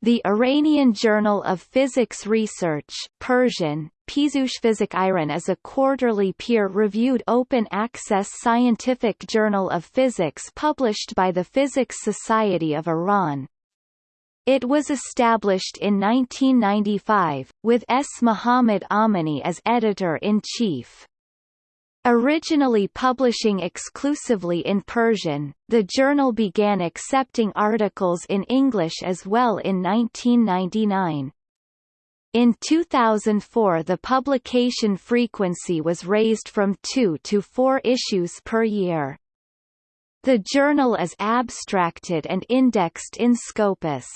The Iranian Journal of Physics Research Persian, Pizoushfizik Iran is a quarterly peer-reviewed open-access scientific journal of physics published by the Physics Society of Iran. It was established in 1995, with S. Muhammad Amini as editor-in-chief. Originally publishing exclusively in Persian, the journal began accepting articles in English as well in 1999. In 2004 the publication frequency was raised from two to four issues per year. The journal is abstracted and indexed in Scopus.